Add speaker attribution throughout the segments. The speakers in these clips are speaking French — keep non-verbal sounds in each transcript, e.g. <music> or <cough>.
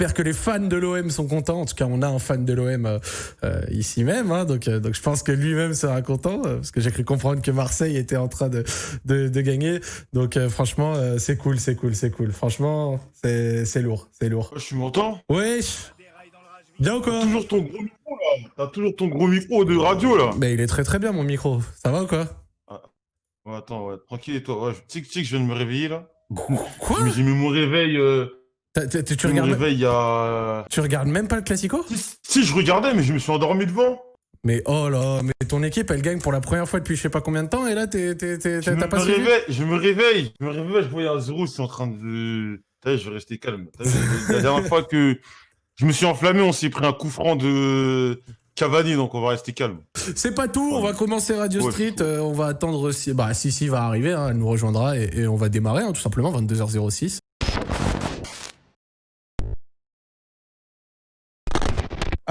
Speaker 1: J'espère que les fans de l'OM sont contents. En tout cas, on a un fan de l'OM euh, euh, ici même, hein, donc donc je pense que lui-même sera content parce que j'ai cru comprendre que Marseille était en train de de, de gagner. Donc franchement, c'est cool, c'est cool, c'est cool. Franchement, c'est lourd, c'est lourd.
Speaker 2: Je suis m'entends
Speaker 1: Wesh. Bien ou quoi?
Speaker 2: Toujours ton gros micro là. T'as toujours ton gros micro de radio là.
Speaker 1: Mais il est très très bien mon micro. Ça va ou quoi?
Speaker 2: Ah. Attends, ouais, tranquille et toi. Ouais, tic tic, je viens de me réveiller là.
Speaker 1: Quoi?
Speaker 2: J'ai mis mon réveil. Euh...
Speaker 1: tu regardes.
Speaker 2: réveil a.
Speaker 1: Tu regardes même pas le classico?
Speaker 2: Si, je regardais, mais je me suis endormi devant.
Speaker 1: Mais oh là, mais ton équipe elle gagne pour la première fois depuis je sais pas combien de temps et là t'es t'as pas
Speaker 2: suivi Je me réveille, je me réveille, je vois Azerou, c'est en train de. je vais rester calme. La dernière fois que je me suis enflammé, on s'est pris un coup franc de Cavani, donc on va rester calme.
Speaker 1: C'est pas tout, on va commencer Radio Street, euh, on va attendre si, bah, si, si va arriver, hein, elle nous rejoindra et, on va démarrer, hein, tout simplement, 22h06.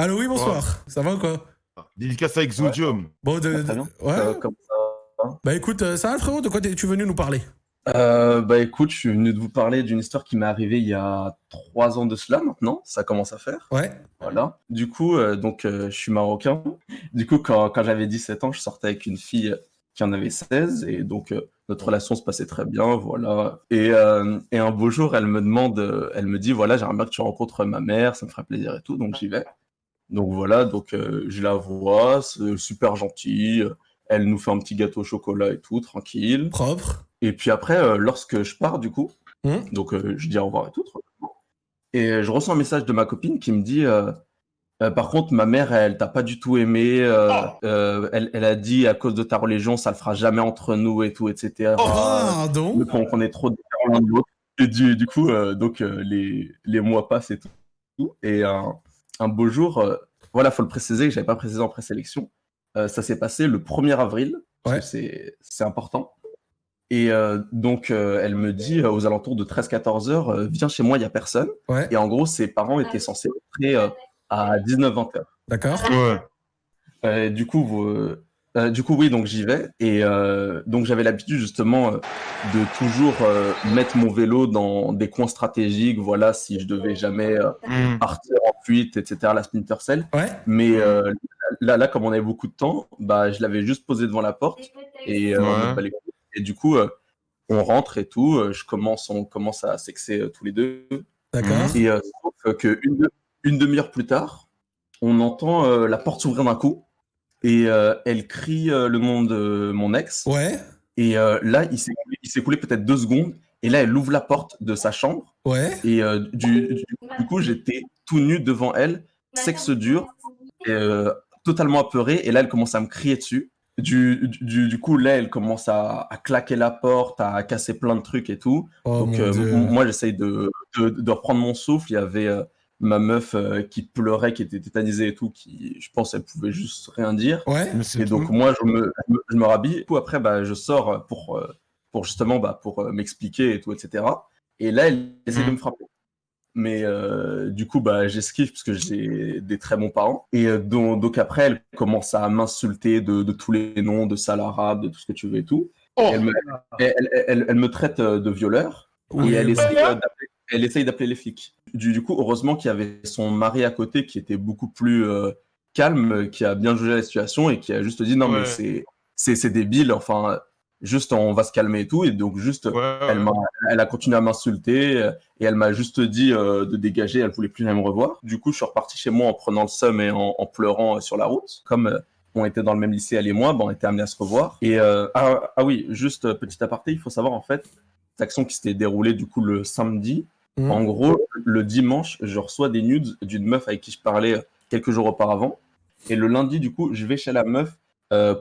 Speaker 1: Allô, oui, bonsoir. Ça va ou quoi
Speaker 2: Dédicace avec Zodium.
Speaker 1: Bon, de, ouais. Euh, ça Bah écoute, euh, ça va frérot, de quoi es-tu venu nous parler
Speaker 3: euh, bah écoute, je suis venu de vous parler d'une histoire qui m'est arrivée il y a trois ans de cela maintenant, ça commence à faire.
Speaker 1: Ouais.
Speaker 3: Voilà. Du coup, euh, donc euh, je suis marocain. Du coup, quand, quand j'avais 17 ans, je sortais avec une fille qui en avait 16 et donc notre relation se passait très bien, voilà. Et, et un beau jour, elle me demande, elle me dit voilà, j'aimerais bien que tu rencontres ma mère, ça me ferait plaisir et tout, donc j'y vais. Donc voilà, donc je la vois, c'est super gentil. Elle nous fait un petit gâteau au chocolat et tout, tranquille.
Speaker 1: Propre.
Speaker 3: Et puis après, euh, lorsque je pars, du coup,
Speaker 1: mmh.
Speaker 3: donc euh, je dis au revoir et tout, et je reçois un message de ma copine qui me dit euh, Par contre, ma mère, elle t'a pas du tout aimé. Oh. Elle, elle, a dit à cause de ta religion, ça le fera jamais entre nous et tout, etc.
Speaker 1: Oh, pardon
Speaker 3: On est trop différents l'un de l'autre. Et du, du coup, donc les, les mois passent et tout. Et un beau jour, voilà, faut le préciser, j'avais pas précisé en présélection. ça s'est passé le 1er avril. Parce que c'est important. Et euh, donc, euh, elle me dit euh, aux alentours de 13-14 heures, viens chez moi, il n'y a personne. Et en gros, ses parents étaient censés rentrer à 19-20 heures.
Speaker 1: D'accord.
Speaker 3: Ouais. du coup, du coup, oui, donc j'y vais. Et donc, j'avais l'habitude justement de toujours mettre mon vélo dans des coins stratégiques. Voilà, si je devais jamais mm. partir en fuite, etc. La Splinter Cell.
Speaker 1: Ouais.
Speaker 3: Mais là, là, comme on avait beaucoup de temps, bah, je l'avais juste posé devant la porte et ouais. Et du coup, euh, on rentre et tout. Euh, je commence, on commence à sexer euh, tous les deux.
Speaker 1: D'accord.
Speaker 3: Et sauf qu'une une demi-heure plus tard, on entend la porte s'ouvrir d'un coup. Et elle crie le nom de mon ex.
Speaker 1: Ouais.
Speaker 3: Et là, il s'est écoulé peut-être deux secondes. Et là, elle ouvre la porte de sa chambre.
Speaker 1: Ouais.
Speaker 3: Et du, du, coup, j'étais tout nu devant elle, sexe dur, totalement apeuré. Et là, elle commence à me crier dessus. Du, du, coup, là, elle commence à, claquer la porte, à casser plein de trucs et tout.
Speaker 1: Oh
Speaker 3: Donc, euh, moi, j'essaye de, de, reprendre mon souffle. Il y avait euh, ma meuf euh, qui pleurait, qui était tétanisée et tout, qui, je pense, elle pouvait juste rien dire.
Speaker 1: Ouais,
Speaker 3: et donc, moi, je me, je me rhabille. Du après, bah, je sors pour, pour justement bah, pour m'expliquer et tout, etc. Et là, elle essaie de mmh. me frapper mais euh, du coup bah j'esquive parce que j'ai des très bons parents et euh, donc, après elle commence à m'insulter de, tous les noms de sale arabe de tout ce que tu veux et tout oh. elle, me, elle, me, traite euh, de violeur et elle essaye, elle essaye d'appeler les flics. Du, coup heureusement qu'il y avait son mari à côté qui était beaucoup plus calme qui a bien jugé la situation et qui a juste dit non mais c'est c'est débile enfin juste on va se calmer et tout. Et donc juste elle, a, elle a continué à m'insulter et elle m'a juste dit euh, de dégager elle voulait plus jamais me revoir. Du coup je suis reparti chez moi en prenant le seum et en, pleurant euh, sur la route. Comme euh, on était dans le même lycée elle et moi bon, on était amenés à se revoir. Et ah, ah, oui juste petit aparté il faut savoir en fait cette action qui s'était déroulée du coup le samedi mmh. en gros le dimanche je reçois des nudes d'une meuf avec qui je parlais quelques jours auparavant et le lundi du coup je vais chez la meuf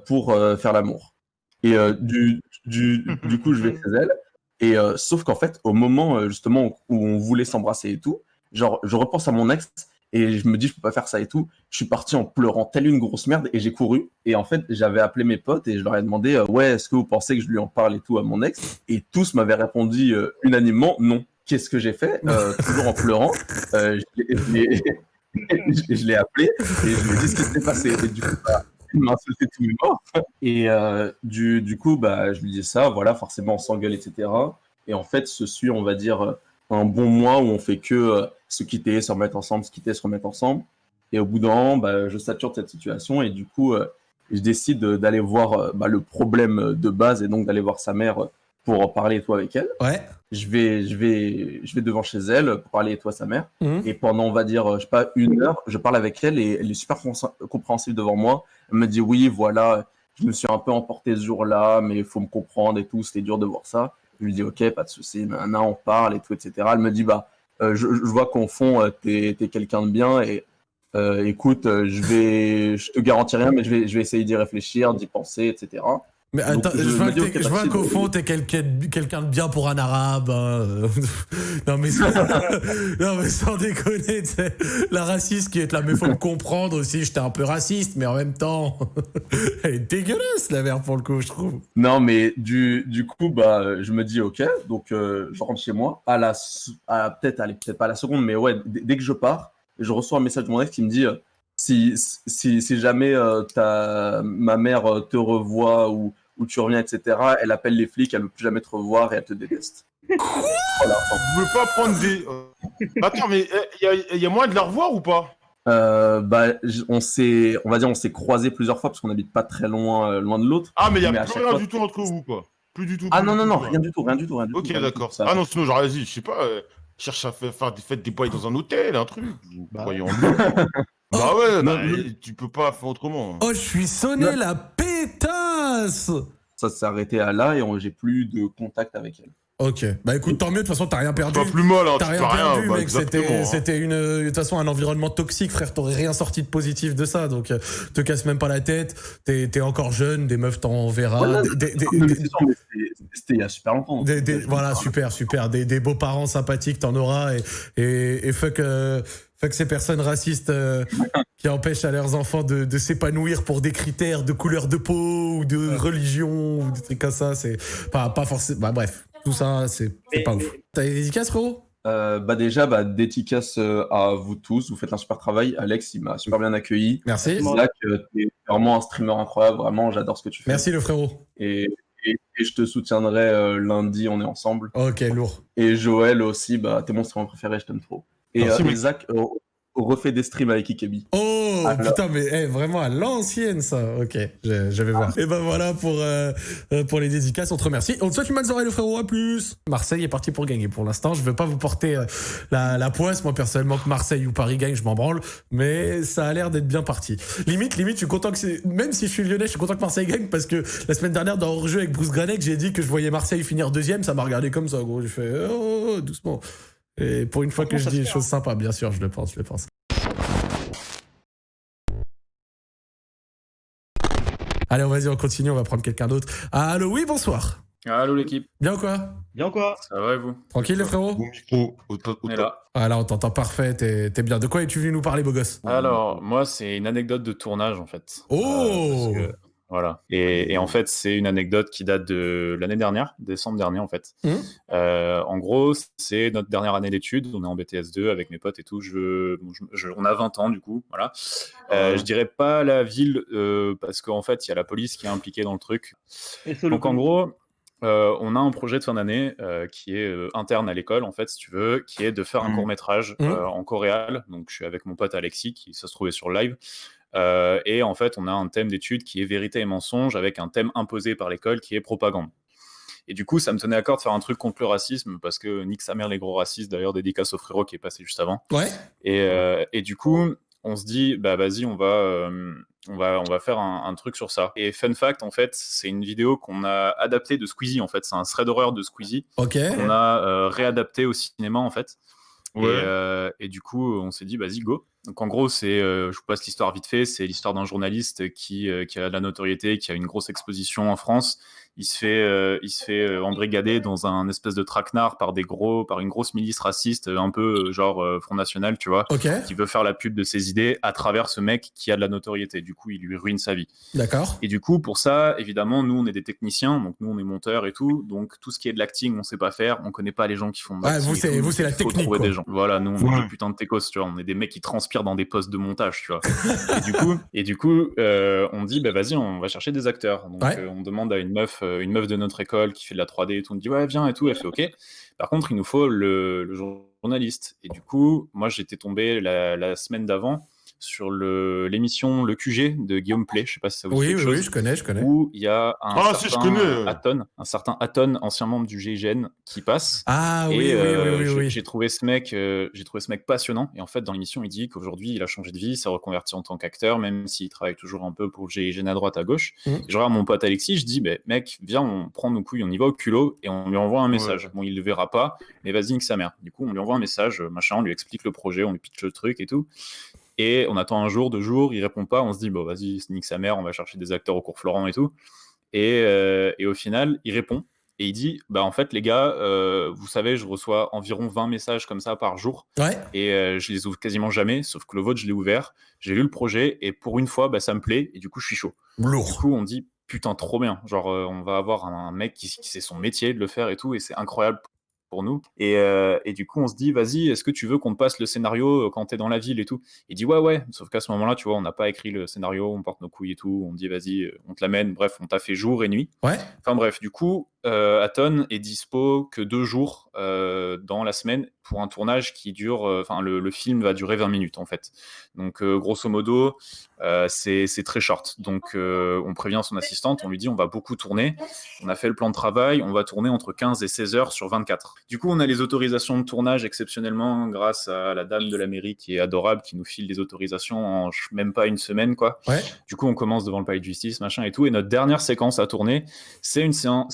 Speaker 3: pour faire l'amour et euh, du, coup, je vais chez elle. Et euh, sauf qu'en fait, au moment euh, justement où on voulait s'embrasser et tout, genre, je repense à mon ex et je me dis, je peux pas faire ça et tout. Je suis parti en pleurant telle une grosse merde et j'ai couru. Et en fait, j'avais appelé mes potes et je leur ai demandé, ouais, est-ce que vous pensez que je lui en parle et tout à mon ex? Et tous m'avaient répondu unanimement, non. Qu'est-ce que j'ai fait? Toujours en pleurant. je l'ai appelé et je lui ai dit ce qui s'était passé. Et du coup, bah, il m'a insulté tous les morts. Et euh, du, du, coup, bah, je lui dis ça, voilà, forcément, on s'engueule, etc. Et en fait, ce suit, on va dire, un bon mois où on fait que euh, se quitter, se remettre ensemble, se quitter, se remettre ensemble. Et au bout d'un an, bah, je sature de cette situation et du coup, euh, je décide d'aller voir euh, bah, le problème de base et donc d'aller voir sa mère pour en parler et toi avec elle.
Speaker 1: Ouais.
Speaker 3: Je vais, je vais, je vais devant chez elle pour parler et toi sa mère.
Speaker 1: Mhm.
Speaker 3: Et pendant, on va dire, je sais pas, une heure, je parle avec elle et elle est super compréhensive devant moi. Elle me dit oui, voilà, je me suis un peu emporté ce jour-là, mais il faut me comprendre et tout, c'était dur de voir ça. Je lui dis ok, pas de souci, maintenant on parle et tout, etc. Elle me dit bah, euh, je, je, vois qu'au fond, euh, t'es es, quelqu'un de bien et euh, écoute, je vais, je te garantis rien, mais je vais, je vais essayer d'y réfléchir, d'y penser, etc.
Speaker 1: Mais attends, je, vois, je vois qu'au fond, t'es quelqu'un de bien pour un arabe. Hein. <laughs> non, mais sans, <laughs> non, mais sans déconner, la raciste qui est là, mais faut me comprendre aussi, j'étais un peu raciste, mais en même temps, <laughs> elle est dégueulasse, la mère, pour le coup, je trouve.
Speaker 3: Non, mais du, du coup, bah, je me dis, ok, donc euh, je rentre chez moi, à la, à, peut-être, allez, peut-être pas à la seconde, mais ouais, dès que je pars, je reçois un message de mon ex qui me dit, si, si, si jamais euh, ta, ma mère euh, te revoit ou, ou tu reviens, etc., elle appelle les flics, elle ne veut plus jamais te revoir et elle te déteste.
Speaker 2: voilà. Je veux pas prendre des. Euh, attends, mais il y, y, a moyen de la revoir ou pas?
Speaker 3: Euh, bah, on s'est, on va dire, on s'est croisé plusieurs fois parce qu'on n'habite pas très loin, euh, loin de l'autre.
Speaker 2: Ah, mais il y a plus rien du tout entre vous, quoi. Plus du tout.
Speaker 3: ah non, non, non, rien du tout, rien du tout, rien du
Speaker 2: Ok, d'accord. Ah non, sinon j'aurais dit, je sais pas, euh, cherche à faire des fêtes des boys dans un hôtel, un truc. Bah. Voyons. <laughs> Bah ouais, bah, tu peux pas faire autrement.
Speaker 1: Oh, je suis sonné la pétasse
Speaker 3: Ça s'est arrêté à là et j'ai plus de contact avec elle.
Speaker 1: Ok, bah écoute, tant mieux, de toute façon, t'as rien perdu.
Speaker 2: Pas plus mal, hein,
Speaker 1: t'as rien perdu,
Speaker 2: bah,
Speaker 1: mec. C'était, c'était une, de toute façon, un environnement toxique, frère. T'aurais rien sorti de positif de ça, donc euh, te casse même pas la tête. T'es, es encore jeune, des meufs t'en verra.
Speaker 3: C'était il y a super longtemps.
Speaker 1: voilà, super, super. Des, beaux parents sympathiques, t'en auras. Et, et, et fuck, euh, fuck ces personnes racistes euh, <laughs> qui empêchent à leurs enfants de, de s'épanouir pour des critères de couleur de peau ou de religion ou des trucs comme ça. C'est pas, pas forcément. Bah bref. Tout ça, c'est pas ouf. T'as des dédicaces, frérot?
Speaker 3: Euh, bah déjà, bah, dédicace euh, à vous tous. Vous faites un super travail. Alex, il m'a super bien accueilli.
Speaker 1: Merci.
Speaker 3: Zach, euh, t'es vraiment un streamer incroyable. Vraiment, j'adore ce que tu fais.
Speaker 1: Merci, le frérot.
Speaker 3: Et, et, je te soutiendrai lundi. On est ensemble.
Speaker 1: Ok, lourd.
Speaker 3: Et Joël aussi, bah, t'es mon streamer préféré. Je t'aime trop. Et Merci, Zach, refait des streams avec Ikebi.
Speaker 1: Oh putain, mais eh, vraiment à l'ancienne ça. Ok, je, je vais voir. Et ben voilà pour, euh, euh, pour les dédicaces. On te remercie. On te souhaite une bonne soirée, le frérot. À plus. Marseille est parti pour gagner pour l'instant. Je veux pas vous porter euh, la, la poisse. Moi, personnellement, que Marseille ou Paris gagne, je m'en branle. Mais ça a l'air d'être bien parti. Limite, limite, je suis content que c'est. Même si je suis lyonnais, je suis content que Marseille gagne parce que la semaine dernière, dans hors-jeu avec Bruce Granek, j'ai dit que je voyais Marseille finir deuxième. Ça m'a regardé comme ça, gros. J'ai fait oh, doucement. Et pour une fois que je dis des choses sympas, bien sûr, je le pense, je le pense. Allez, on vas-y, on continue, on va prendre quelqu'un d'autre. Allô, oui, bonsoir.
Speaker 4: Allô l'équipe.
Speaker 1: Bien ou quoi
Speaker 4: Bien quoi Ça va et vous?
Speaker 1: Tranquille les frérots
Speaker 2: Bon micro,
Speaker 4: on est là.
Speaker 1: Ah là, on t'entend parfait, t'es bien. De quoi es-tu venu nous parler, beau gosse?
Speaker 4: Alors, moi, c'est une anecdote de tournage en fait.
Speaker 1: Oh
Speaker 4: euh, voilà. Et, en fait, c'est une anecdote qui date de l'année dernière, décembre dernier en fait.
Speaker 1: Mmh.
Speaker 4: Euh, en gros, c'est notre dernière année d'études. On est en BTS2 avec mes potes et tout. Je, on a 20 ans du coup. Voilà. Euh, je dirais pas la ville euh, parce qu'en fait, il y a la police qui est impliquée dans le truc. Donc en gros. on a un projet de fin d'année qui est interne à l'école, en fait, si tu veux, qui est de faire un mmh. court métrage
Speaker 1: mmh.
Speaker 4: en coréal. Donc, je suis avec mon pote Alexis, qui se trouvait sur live. Euh, et en fait, on a un thème d'étude qui est vérité et mensonge avec un thème imposé par l'école qui est propagande. Et du coup, ça me tenait à cœur de faire un truc contre le racisme parce que nique sa mère les gros racistes, d'ailleurs, dédicace au frérot qui est passé juste avant.
Speaker 1: Ouais.
Speaker 4: Et, euh, et du coup, on se dit, bah vas-y, on va, euh, on va, on va faire un, truc sur ça. Et fun fact, en fait, c'est une vidéo qu'on a adaptée de Squeezie, en fait. C'est un thread d'horreur de Squeezie.
Speaker 1: Ok.
Speaker 4: On a réadapté au cinéma, en fait. Et, et, du coup, on s'est dit, vas-y, go. Donc en gros, c'est, euh, je vous passe l'histoire vite fait, c'est l'histoire d'un journaliste qui, euh, qui, a de la notoriété, qui a une grosse exposition en France il se fait, euh, il se fait euh, embrigader dans un espèce de traquenard par des gros, par une grosse milice raciste, euh, un peu genre Front National, tu vois, qui veut faire la pub de ses idées à travers ce mec qui a de la notoriété. Du coup, il lui ruine sa vie.
Speaker 1: D'accord.
Speaker 4: Et du coup, pour ça, évidemment, nous, on est des techniciens, donc nous, on est monteurs et tout, donc tout ce qui est de l'acting, on sait pas faire, on connaît pas les gens qui font.
Speaker 1: De vous, c'est, vous, c'est la technique.
Speaker 4: Des gens. Voilà, nous, on est des putains de techos, tu vois, on est des mecs qui transpirent dans des postes de montage, tu vois. <laughs> et du coup, et du coup, on dit, bah vas-y, on va chercher des acteurs. Donc, on demande à une meuf, une meuf de notre école qui fait de la 3D et tout. On dit ouais, viens et tout. Elle fait ok. Par contre, il nous faut le, journaliste. Et du coup, moi, j'étais tombé la semaine d'avant sur l'émission le, QG de Guillaume Play. Je sais pas si ça vous
Speaker 1: dit
Speaker 4: quelque
Speaker 1: oui, Oui, je connais, je connais.
Speaker 4: Où il y a un
Speaker 2: ah,
Speaker 4: certain
Speaker 2: si, je connais.
Speaker 4: Aton, un certain Aton, ancien membre du GIGN, qui passe.
Speaker 1: Ah oui, oui,
Speaker 4: euh,
Speaker 1: oui, oui,
Speaker 4: J'ai trouvé ce mec, euh, j'ai trouvé ce mec passionnant. Et en fait, dans l'émission, il dit qu'aujourd'hui, il a changé de vie, il s'est reconverti en tant qu'acteur, même s'il travaille toujours un peu pour le GIGN à droite, à gauche. Mmh. je regarde mon pote Alexis, je dis, bah, mec, viens, on prend nos couilles, on y va au culot et on lui envoie un message. Bon, il le verra pas, mais vas-y, que sa mère. Du coup, on lui envoie un message, machin, on lui explique le projet, on lui pitch le truc et tout. Et on attend un jour, deux jours, il répond pas. On se dit, bon, vas-y, nique sa mère, on va chercher des acteurs au cours Florent et tout. Et, euh, et, au final, il répond et il dit, bah en fait, les gars, euh, vous savez, je reçois environ 20 messages comme ça par jour.
Speaker 1: Ouais.
Speaker 4: Et euh, je les ouvre quasiment jamais, sauf que le vôtre, je l'ai ouvert. J'ai lu le projet et pour une fois, bah, ça me plaît et du coup, je suis chaud.
Speaker 1: Lourd.
Speaker 4: Du coup, on dit, putain, trop bien. Genre, on va avoir un mec qui, qui sait son métier de le faire et tout, et c'est incroyable pour nous. Euh, et, du coup, on se dit, vas-y, est-ce que tu veux qu'on te passe le scénario euh, quand tu es dans la ville et tout? Il dit, ouais, ouais. Sauf qu'à ce moment-là, tu vois, on n'a pas écrit le scénario, on porte nos couilles et tout. On dit, vas-y, euh, on te l'amène. Bref, on t'a fait jour et nuit.
Speaker 1: Ouais.
Speaker 4: Enfin bref, du coup, euh, Aton est dispo que deux jours dans la semaine pour un tournage qui dure. Enfin, le, film va durer 20 minutes en fait. Donc, grosso modo, c'est très short. Donc, on prévient son assistante, on lui dit on va beaucoup tourner. On a fait le plan de travail, on va tourner entre 15 et 16 heures sur 24. Du coup, on a les autorisations de tournage exceptionnellement grâce à la dame de la mairie qui est adorable, qui nous file des autorisations en même pas une semaine quoi. Du coup, on commence devant le palais de justice, machin et tout. Et notre dernière séquence à tourner, c'est une,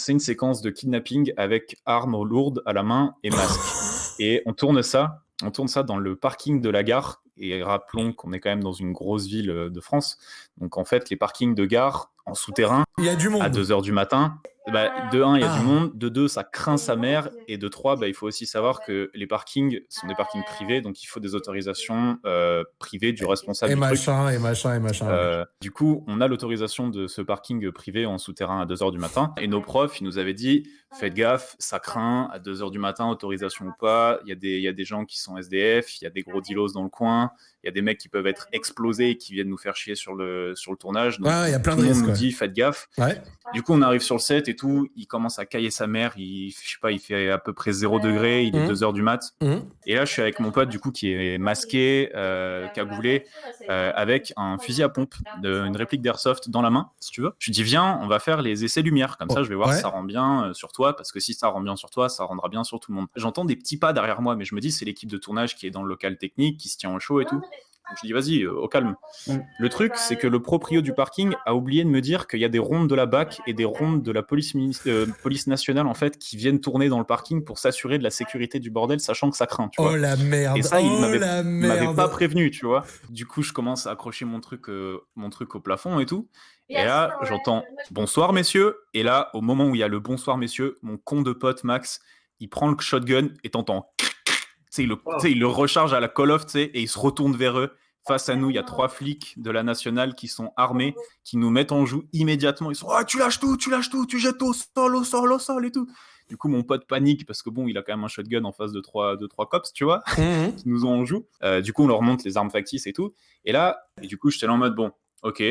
Speaker 4: une séquence de kidnapping avec armes lourdes à la main et masque. Et on tourne ça, on tourne ça dans le parking de la gare. Et rappelons qu'on est quand même dans une grosse ville de France. Donc en fait, les parkings de gare en souterrain,
Speaker 1: il y a du monde.
Speaker 4: à 2h du matin, bah, de 1, il y a du ah. monde. De 2, ça craint sa mère. Et de 3, bah, il faut aussi savoir que les parkings sont des parkings privés, donc il faut des autorisations euh, privées du responsable.
Speaker 1: Et
Speaker 4: du
Speaker 1: machin, et machin, et machin.
Speaker 4: Euh, du coup, on a l'autorisation de ce parking privé en souterrain à 2 h du matin. Et nos profs, ils nous avaient dit faites gaffe, ça craint à 2 h du matin, autorisation ou pas. Il y, a des, il y a des gens qui sont SDF, il y a des gros dealos dans le coin, il y a des mecs qui peuvent être explosés et qui viennent nous faire chier sur le, sur le tournage.
Speaker 1: Donc, il y a plein
Speaker 4: tout
Speaker 1: de
Speaker 4: le
Speaker 1: monde
Speaker 4: nous dit faites gaffe.
Speaker 1: Ouais.
Speaker 4: Du coup, on arrive sur le set et tout. Il commence à cailler sa mère. Il, je sais pas, il fait à peu près 0 degré. Il est 2 mmh. heures du mat.
Speaker 1: Mmh.
Speaker 4: Et là, je suis avec mon pote, du coup, qui est masqué, euh, cagoulé, euh, avec un fusil à pompe, de, une réplique d'airsoft dans la main, si tu veux. Je lui dis, viens, on va faire les essais lumière. Comme ça, je vais voir si ça rend bien euh, sur toi. Parce que si ça rend bien sur toi, ça rendra bien sur tout le monde. J'entends des petits pas derrière moi, mais je me dis, c'est l'équipe de tournage qui est dans le local technique, qui se tient au chaud et tout. Donc je dis vas-y, euh, au calme. Mm. Le truc, c'est que le proprio du parking a oublié de me dire qu'il y a des rondes de la BAC et des rondes de la police, euh, police nationale en fait qui viennent tourner dans le parking pour s'assurer de la sécurité du bordel, sachant que ça craint. Tu
Speaker 1: oh la merde.
Speaker 4: Et ça, il
Speaker 1: oh
Speaker 4: m'avait pas prévenu, tu vois. Du coup, je commence à accrocher mon truc, euh, mon truc au plafond et tout. Et là, j'entends bonsoir messieurs. Et là, au moment où il y a le bonsoir messieurs, mon con de pote Max, il prend le shotgun et t'entends il le, il le recharge à la Call of, et il se retourne vers eux. Face à nous, il y a trois flics de la nationale qui sont armés, qui nous mettent en joue immédiatement. Ils sont oh, tu lâches tout, tu lâches tout, tu jettes au sol, au sol, au sol et tout. Du coup, mon pote panique parce que bon, il a quand même un shotgun en face de trois, de trois cops, tu vois,
Speaker 1: mhm. <laughs>
Speaker 4: qui nous ont en joue. Euh, du coup, on leur montre les armes factices et tout. Et là, et du coup, j'étais là en mode bon, ok,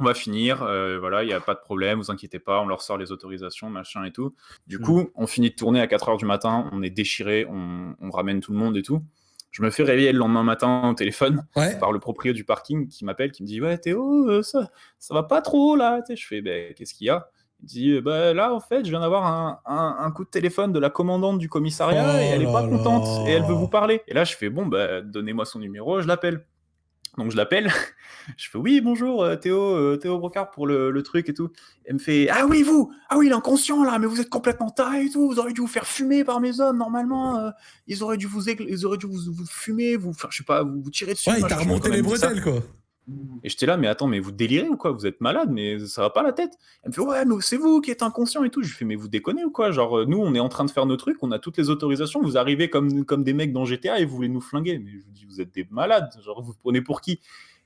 Speaker 4: on va finir, euh, voilà, il n'y a pas de problème, vous inquiétez pas, on leur sort les autorisations, machin et tout. Du mm. coup, on finit de tourner à 4 h du matin, on est déchiré, on, ramène tout le monde et tout. Je me fais réveiller le lendemain matin au téléphone par le propriétaire du parking qui m'appelle, qui me dit Ouais, Théo, euh, ça, ça va pas trop là. Je fais ben, Qu'est-ce qu'il y a? Il dit bah, Là, en fait, je viens d'avoir un, coup de téléphone de la commandante du commissariat
Speaker 1: oh
Speaker 4: et elle est pas contente et elle veut vous parler. Et là, je fais Bon, bah, donnez-moi son numéro, je l'appelle. Donc je l'appelle, <laughs> je fais oui bonjour euh, Théo, euh, Théo Brocard pour le, truc et tout. Elle me fait ah oui vous, ah oui il est inconscient là, mais vous êtes complètement taré et tout, vous auriez dû vous faire fumer par mes hommes normalement, euh, ils auraient dû vous ils auraient dû vous, fumer, vous, enfin je sais pas, vous, vous tirer dessus.
Speaker 1: Ouais il t'a remonté les bretelles quoi.
Speaker 4: Et j'étais là, mais attends, mais vous délirez ou quoi? Vous êtes malade, mais ça va pas la tête. Elle me fait, ouais, c'est vous qui êtes inconscient et tout. Je lui fais, mais vous déconnez ou quoi? Genre, euh, nous, on est en train de faire nos trucs, on a toutes les autorisations, vous arrivez comme, comme des mecs dans GTA et vous voulez nous flinguer. Mais je vous dis, vous êtes des malades, genre, vous prenez pour qui?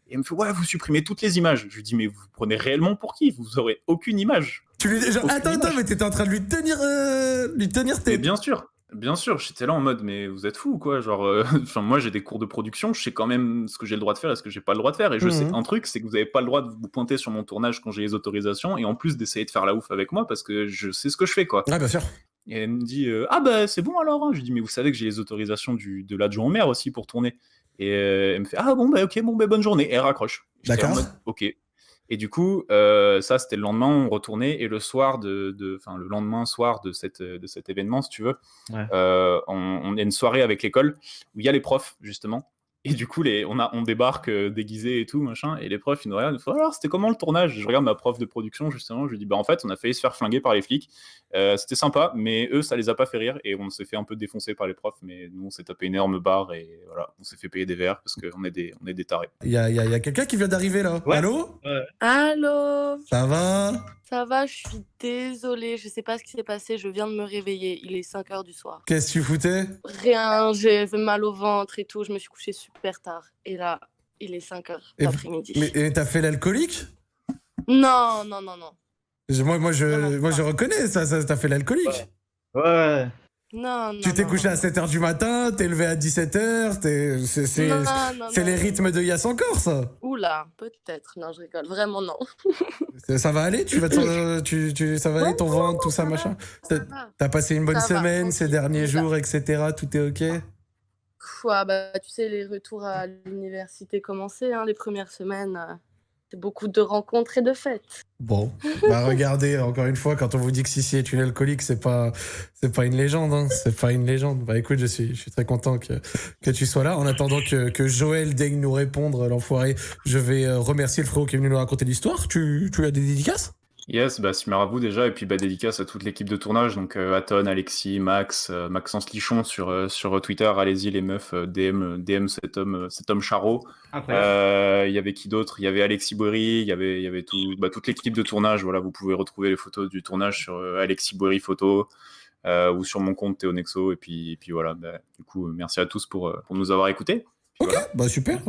Speaker 4: Et elle me fait, ouais, vous supprimez toutes les images. Je lui dis, mais vous prenez réellement pour qui? Vous aurez aucune image.
Speaker 1: Tu lui déjà, attends, attends, mais t'étais en train de lui tenir, euh, lui tenir tes.
Speaker 4: bien sûr. Bien sûr, j'étais là en mode, mais vous êtes fou, quoi. Genre, euh, <laughs> enfin, moi, j'ai des cours de production, je sais quand même ce que j'ai le droit de faire et ce que j'ai pas le droit de faire. Et je sais mmh un truc, c'est que vous avez pas le droit de vous pointer sur mon tournage quand j'ai les autorisations et en plus d'essayer de faire la ouf avec moi parce que je sais ce que je fais, quoi.
Speaker 1: Ah, bien sûr.
Speaker 4: Et elle me dit Ah, bah, c'est bon alors. Hein. Je lui dis Mais vous savez que j'ai les autorisations du, de l'adjoint au maire aussi pour tourner. Et elle me fait Ah, bon, bah, ok, bon, bah, bonne journée. Et elle raccroche.
Speaker 1: D'accord.
Speaker 4: Ok. Et du coup, ça, c'était le lendemain, on retournait. Et le soir, de, de, le lendemain soir de, cette, de cet événement, si tu veux, on, on, a une soirée avec l'école où il y a les profs, justement. Et du coup, les, on, a, on débarque euh, déguisé et tout, machin, et les profs, ils nous regardent, ils font alors, c'était comment le tournage? Je regarde ma prof de production, justement, je lui dis, bah en fait, on a failli se faire flinguer par les flics. Euh, c'était sympa, mais eux, ça les a pas fait rire, et on s'est fait un peu défoncer par les profs, mais nous, on s'est tapé une énorme barre, et voilà, on s'est fait payer des verres, parce qu'on est des, on est des tarés.
Speaker 1: Il y a, y a, y a quelqu'un qui vient d'arriver là. Allô?
Speaker 5: Allô?
Speaker 1: Ça va?
Speaker 5: Ça va, je suis désolée, je sais pas ce qui s'est passé, je viens de me réveiller, il est 5 heures du soir.
Speaker 1: Qu'est-ce que tu foutais?
Speaker 5: Rien, j'ai mal au ventre et tout, je me suis couchée super tard. Et là, il est 5 heures d'après-midi.
Speaker 1: Mais t'as fait l'alcoolique?
Speaker 5: Non, non, non, non.
Speaker 1: Moi, moi, je, moi, je reconnais ça, ça t'as fait l'alcoolique.
Speaker 2: Ouais.
Speaker 5: Non, non.
Speaker 1: Tu t'es couché à 7h du matin, t'es levé à 17h, c'est les rythmes de Yass encore, ça
Speaker 5: Oula, peut-être. Non, je rigole. Vraiment, non. <laughs>
Speaker 1: ça va aller? Tu vas tu, tu, Ça va aller ton ventre, tout ça, machin? T'as passé une bonne semaine ces derniers jours, etc. Tout est OK?
Speaker 5: Bah, tu sais, les retours à l'université commençaient, hein, les premières semaines. Euh, c'est beaucoup de rencontres et de fêtes.
Speaker 1: Bon, bah <laughs> regardez, encore une fois, quand on vous dit que Sissi est une alcoolique, c'est pas, c'est pas une légende, hein, c'est pas une légende. Bah écoute, je suis, je suis très content que, que tu sois là. En attendant que, que Joël daigne nous répondre, l'enfoiré, je vais euh, remercier le frérot qui est venu nous raconter l'histoire. Tu, tu as des dédicaces?
Speaker 4: Yes, bah, vous déjà, et puis bah, dédicace à toute l'équipe de tournage, donc euh, Aton, Alexis, Max, euh, Maxence Lichon sur, euh, sur Twitter, allez-y les meufs, DM, DM cet homme, cet homme charreau. Il y avait qui d'autre? Il y avait Alexis Bory, il y avait, il y avait tout, bah, toute l'équipe de tournage, voilà, vous pouvez retrouver les photos du tournage sur Alexis Bory Photo, ou sur mon compte Théo Nexo, et puis, et puis voilà, bah, du coup, merci à tous pour, pour nous avoir écoutés.
Speaker 1: Ok, bah super.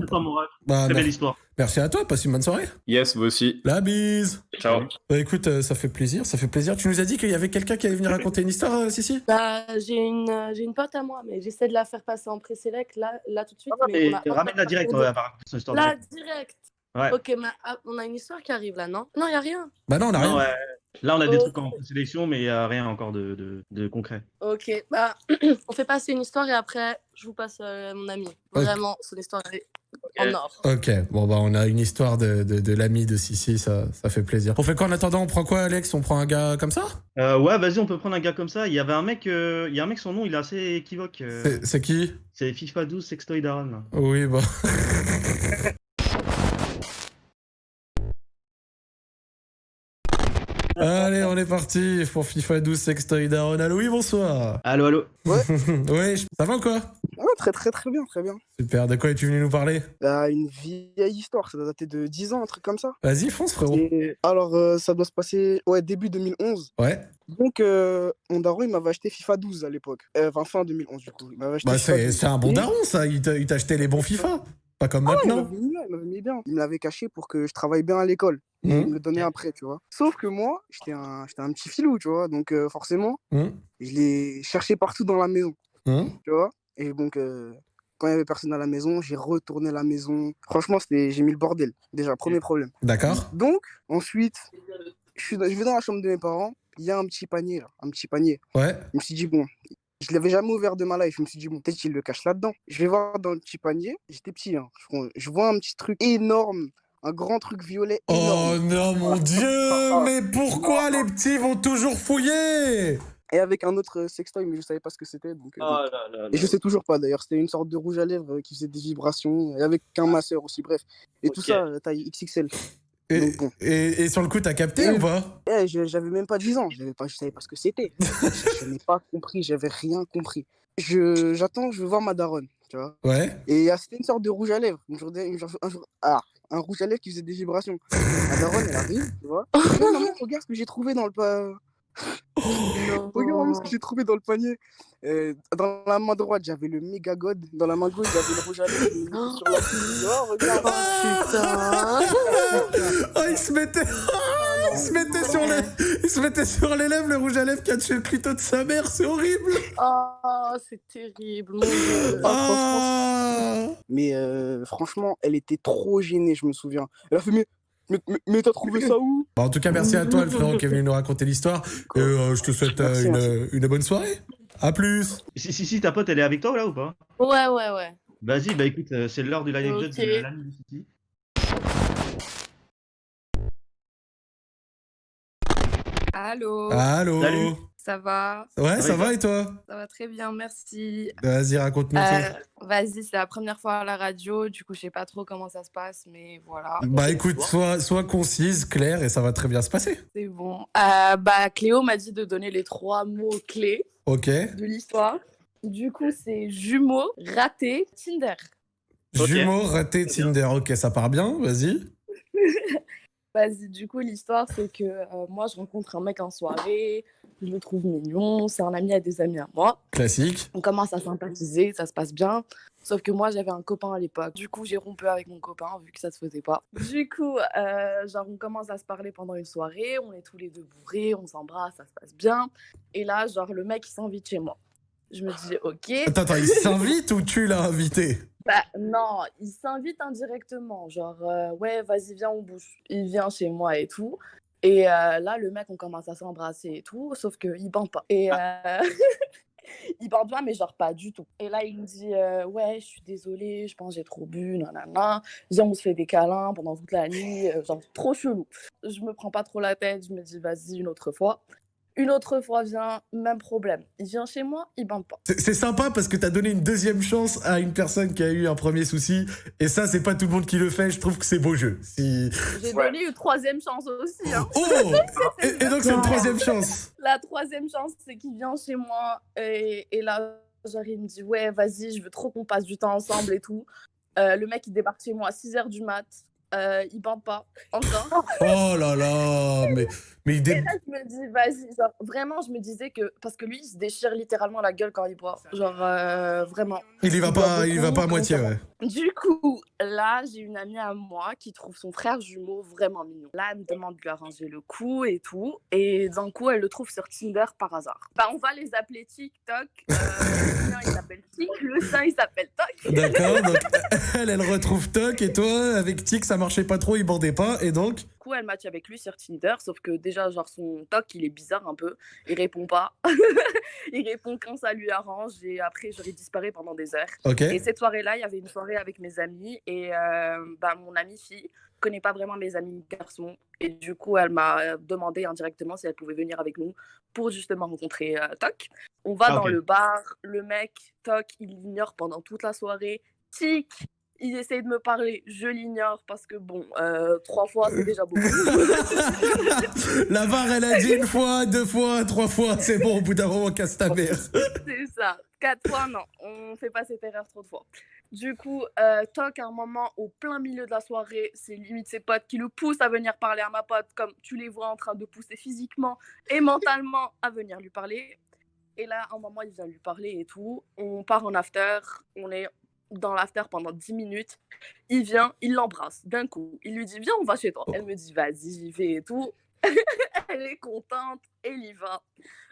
Speaker 6: Bah, Très belle histoire.
Speaker 1: Merci à toi, passe une bonne soirée.
Speaker 4: Yes, vous aussi.
Speaker 1: La bise.
Speaker 4: Ciao.
Speaker 1: Bah écoute, euh, ça fait plaisir, ça fait plaisir. Tu nous as dit qu'il y avait quelqu'un qui allait venir raconter une histoire, euh, Sissi?
Speaker 5: Bah j'ai une, euh, j'ai une pote à moi, mais j'essaie de la faire passer en pré-sélect là, là tout de suite.
Speaker 6: Ah, mais ramène-la direct, on va cette histoire.
Speaker 5: La direct. Ouais. Ok, mais ah, on a une histoire qui arrive là, non? Non, il y a rien.
Speaker 1: Bah non, on a rien. Ouais.
Speaker 6: Là, on a des trucs en sélection, mais il n'y a rien encore de, de, concret.
Speaker 5: Ok, bah, <clears throat> on fait passer une histoire et après, je vous passe mon ami. Vraiment, son histoire est en or.
Speaker 1: Ok, bon, bah, on a une histoire de, de, l'ami de Sissi, ça, ça fait plaisir. On fait quoi en attendant? On prend quoi, Alex? On prend un gars comme ça?
Speaker 6: Euh, Ouais, vas-y, on peut prendre un gars comme ça. Il y avait un mec, euh, il y a un mec, son nom, il est assez équivoque.
Speaker 1: Euh. C'est qui?
Speaker 6: C'est FIFA 12 Sextoy Daron.
Speaker 1: Oui, bah. <laughs> on est parti pour FIFA 12 Sextoy Daron. Allo, oui, bonsoir.
Speaker 6: Allo, allo.
Speaker 7: Ouais. <laughs>
Speaker 1: ouais, ça va ou quoi?
Speaker 7: Ah, Très, très, très bien, très bien.
Speaker 1: Super. De quoi es-tu venu nous parler?
Speaker 7: Bah, Une vieille histoire, ça doit dater de 10 ans, un truc comme ça.
Speaker 1: Vas-y, fonce, frérot.
Speaker 7: Alors, euh, ça doit se passer, ouais, début 2011.
Speaker 1: Ouais.
Speaker 7: Donc, euh, mon daron, il m'avait acheté FIFA 12 à l'époque. Euh, enfin, fin 2011, du coup.
Speaker 1: bah, c'est un bon daron, ça. Il t'a acheté les bons FIFA. Pas comme ah maintenant.
Speaker 7: il m'avait mis bien. Il me l'avait caché pour que je travaille bien à l'école. Mmh. Il me le donnait après, tu vois. Sauf que moi, j'étais un, un petit filou, tu vois. Donc, euh, forcément, mmh. je l'ai cherché partout dans la maison. Mmh. Tu vois. Et donc, euh, quand il y avait personne à la maison, j'ai retourné la maison. Franchement, j'ai mis le bordel. Déjà, premier problème.
Speaker 1: D'accord.
Speaker 7: Donc, ensuite, je, suis, je vais dans la chambre de mes parents. Il y a un petit panier, là. Un petit panier.
Speaker 1: Ouais.
Speaker 7: Je me suis dit, bon, je l'avais jamais ouvert de ma life. Je me suis dit, bon, peut-être qu'il le cache là-dedans. Je vais voir dans le petit panier. J'étais petit, hein. je vois un petit truc énorme un grand truc violet.
Speaker 1: Oh non, mon <laughs> Dieu, mais pourquoi les petits vont toujours fouiller?
Speaker 7: Et avec un autre sextoy, mais je savais pas ce que c'était. Donc, euh,
Speaker 6: oh
Speaker 7: et je sais toujours pas d'ailleurs. C'était une sorte de rouge à lèvres qui faisait des vibrations, et avec un masseur aussi, bref. Et tout ça, euh, taille XXL.
Speaker 1: Et, et, sur le coup, t'as capté ou pas?
Speaker 7: Eh, J'avais même pas 10 ans, pas, je savais pas ce que c'était. <laughs> je, n'ai pas compris, j'avais rien compris. J'attends, je, veux voir ma daronne, tu vois.
Speaker 1: Ouais.
Speaker 7: Et c'était une sorte de rouge à lèvres. Un jour, un jour, ah, un rouge à lèvres qui faisait des vibrations. La daronne, elle arrive, tu vois. <laughs> regarde ce que j'ai trouvé dans le. Regarde ce que j'ai trouvé dans le panier. Euh, dans la main droite, j'avais le méga god. Dans la main gauche, j'avais le rouge à lèvres. sur la oh, regarde.
Speaker 5: Oh,
Speaker 1: putain. oh, il se mettait. il, se mettait sur les... il se mettait sur les lèvres, le rouge à lèvres qui a tué le clito de sa mère. C'est horrible.
Speaker 5: Oh, c'est terrible. Mon Dieu.
Speaker 1: Ah.
Speaker 7: Mais euh, franchement, elle était trop gênée, je me souviens. Elle a fait, mais Mais, t'as trouvé ça où?
Speaker 1: En tout cas, merci à toi, le frérot, qui est venu nous raconter l'histoire. Et euh, je te souhaite euh, une, une, bonne soirée. À plus.
Speaker 6: Si, si, si, ta pote, elle est avec toi là ou pas?
Speaker 5: Ouais, ouais, ouais.
Speaker 6: Vas-y, bah écoute, euh, c'est l'heure du live okay. de la City.
Speaker 8: Allô?
Speaker 1: Allô?
Speaker 6: Salut.
Speaker 8: Ça va?
Speaker 1: Ouais, ça, va, et toi?
Speaker 8: Ça va très bien, merci.
Speaker 1: Vas-y, raconte-nous euh,
Speaker 8: Vas-y, c'est la première fois à la radio, du coup, je sais pas trop comment ça se passe, mais voilà.
Speaker 1: Bah écoute, sois, sois concise, claire, et ça va très bien se passer.
Speaker 8: C'est bon. Euh, bah, Cléo m'a dit de donner les trois mots clés de l'histoire. Du coup, c'est jumeaux, raté, Tinder.
Speaker 1: Jumeaux, raté, Tinder. Ok, ça part bien, vas-y. <laughs>
Speaker 8: Vas-y, du coup, l'histoire, c'est que euh, moi, je rencontre un mec en soirée, je le trouve mignon, c'est un ami à des amis à moi.
Speaker 1: Classique.
Speaker 8: On commence à sympathiser, ça se passe bien. Sauf que moi, j'avais un copain à l'époque. Du coup, j'ai rompu avec mon copain, vu que ça se faisait pas. Du coup, euh, genre, on commence à se parler pendant une soirée, on est tous les deux bourrés, on s'embrasse, ça se passe bien. Et là, genre, le mec, il s'invite chez moi. Je me dis, <gasps> ok.
Speaker 1: Attends, attends, il s'invite ou tu l'as invité?
Speaker 8: Bah, non, il s'invite indirectement. Genre, euh, ouais, vas-y, viens, on bouge. Il vient chez moi et tout. Et euh, là, le mec, on commence à s'embrasser et tout, sauf qu'il bande pas. Et euh, <laughs> il bande pas, mais genre pas du tout. Et là, il me dit, ouais, je suis désolée, je pense que j'ai trop bu, nanana. Viens, on se fait des câlins pendant toute la nuit, genre trop chelou. Je me prends pas trop la tête, je me dis, vas-y, une autre fois. Une autre fois vient, même problème. Il vient chez moi, il bande pas.
Speaker 1: C'est sympa parce que tu as donné une deuxième chance à une personne qui a eu un premier souci. Et ça, c'est pas tout le monde qui le fait. Je trouve que c'est beau jeu.
Speaker 8: Si... J'ai donné une troisième chance aussi. Hein.
Speaker 1: Oh <laughs> et, donc, c'est une troisième chance.
Speaker 8: La troisième chance, c'est qu'il vient chez moi. Et, et là, genre, il me dit Ouais, vas-y, je veux trop qu'on passe du temps ensemble et tout. Euh, le mec, il débarque chez moi à 6 h du mat. Euh, il bande pas encore. <laughs>
Speaker 1: oh là là, mais, mais il
Speaker 8: Et là, je me dis, vas-y, vraiment, je me disais que, parce que lui, il se déchire littéralement la gueule quand il boit, genre, euh, vraiment.
Speaker 1: Il y va pas, il va pas à moitié, ouais.
Speaker 8: Du coup, là, j'ai une amie à moi qui trouve son frère jumeau vraiment mignon. Là, elle me demande de lui arranger le coup et tout, et d'un coup, elle le trouve sur Tinder par hasard. Bah, on va les appeler TikTok. Euh, le sien, il s'appelle Tik, le sien, il s'appelle Tok.
Speaker 1: D'accord, donc <laughs> elle, elle retrouve Tok, et toi, avec Tik, ça marchait pas trop, il bandait pas, et donc
Speaker 8: Du coup, elle match avec lui sur Tinder, sauf que déjà, genre, son toc, il est bizarre un peu. Il répond pas. <laughs> il répond quand ça lui arrange, et après, j'aurais disparu pendant des heures. Et cette soirée-là, il y avait une soirée avec mes amis, et euh, bah, mon amie fille connaît pas vraiment mes amis garçons. Et du coup, elle m'a demandé indirectement si elle pouvait venir avec nous pour justement rencontrer euh, Toc. On va ah, dans le bar, le mec, Toc, il l'ignore pendant toute la soirée. Tic, il essaye de me parler, je l'ignore parce que bon, euh, trois fois c'est déjà beaucoup. <laughs>
Speaker 1: La barre, elle a dit une fois, deux fois, trois fois, c'est bon, au bout d'un moment, casse ta mère. <laughs>
Speaker 8: c'est ça. Quatre fois, non, on fait pas cette erreur trop de fois. Du coup, euh, tant qu'à un moment, au plein milieu de la soirée, c'est limite ses potes qui le poussent à venir parler à ma pote, comme tu les vois en train de pousser physiquement et mentalement à venir lui parler. Et là, à un moment, il vient lui parler et tout. On part en after, on est dans l'after pendant 10 minutes. Il vient, il l'embrasse d'un coup. Il lui dit Viens, on va chez toi. Elle me dit Vas-y, j'y vais et tout. <laughs> elle est contente, elle y va.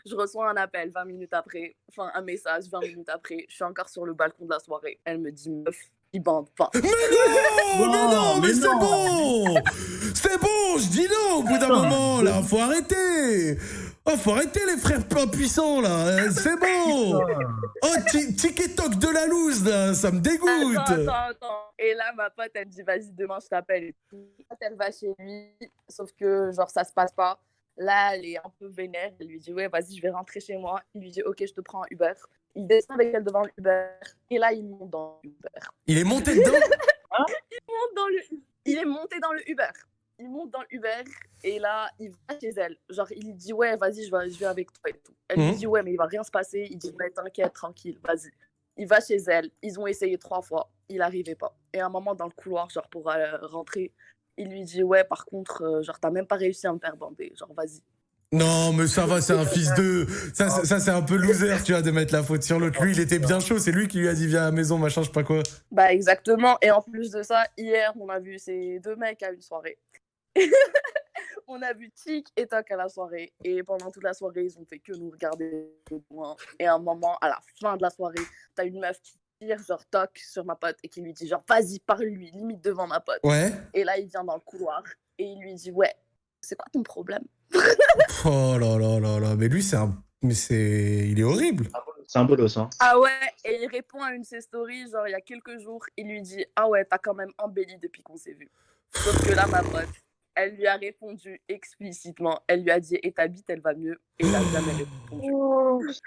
Speaker 8: Je reçois un appel 20 minutes après, enfin un message 20 minutes après. Je suis encore sur le balcon de la soirée. Elle me dit Meuf, il bande pas.
Speaker 1: Mais non, mais non, mais, c'est bon C'est bon, je dis non au bout d'un moment, là, faut arrêter Oh, faut arrêter les frères puissants, là euh, C'est bon <laughs> Oh, TikTok de la loose, là, ça me dégoûte
Speaker 8: Attends, attends, attends. Et là, ma pote, elle me dit, vas-y, demain, je t'appelle. Et Elle va chez lui, sauf que, genre, ça se passe pas. Là, elle est un peu vénère. Elle lui dit, ouais, vas-y, je vais rentrer chez moi. Il lui dit, ok, je te prends un Uber. Il descend avec elle devant l'Uber. Et là, il monte dans l'Uber.
Speaker 1: Il est monté dedans?
Speaker 8: Hein <laughs> il, monte dans le... il est monté dans le Uber il monte dans l'Uber et là, il va chez elle. Genre, il dit Ouais, vas-y, je vais, je vais avec toi et tout. Elle lui mhm. dit Ouais, mais il va rien se passer. Il dit Ouais, t'inquiète, tranquille, vas-y. Il va chez elle. Ils ont essayé trois fois. Il n'arrivait pas. Et à un moment, dans le couloir, genre, pour euh, rentrer, il lui dit Ouais, par contre, euh, genre, t'as même pas réussi à me faire bander. Genre, vas-y.
Speaker 1: Non, mais ça va, c'est un fils de. Ça, ça c'est un peu loser, tu vois, de mettre la faute sur l'autre. Lui, il était bien chaud, c'est lui qui lui a dit Viens à la maison, machin, je sais pas quoi.
Speaker 8: Bah, exactement. Et en plus de ça, hier, on a vu ces deux mecs à une soirée. <laughs> on a vu Tic et Toc à la soirée. Et pendant toute la soirée, ils ont fait que nous regarder de loin. Et à un moment, à la fin de la soirée, t'as une meuf qui tire genre Toc sur ma pote et qui lui dit genre vas-y, parle-lui, limite devant ma pote.
Speaker 1: Ouais.
Speaker 8: Et là, il vient dans le couloir et il lui dit Ouais, c'est quoi ton problème? <laughs>
Speaker 1: Oh là là là là, mais lui, c'est un. Mais c'est. Il est horrible.
Speaker 6: C'est un bolos, hein.
Speaker 8: Ah ouais, et il répond à une de ses stories, genre il y a quelques jours, il lui dit Ah ouais, t'as quand même embelli depuis qu'on s'est vu. Sauf que là, ma pote, elle lui a répondu explicitement. Elle lui a dit Et ta bite, elle va mieux. Et il a jamais répondu.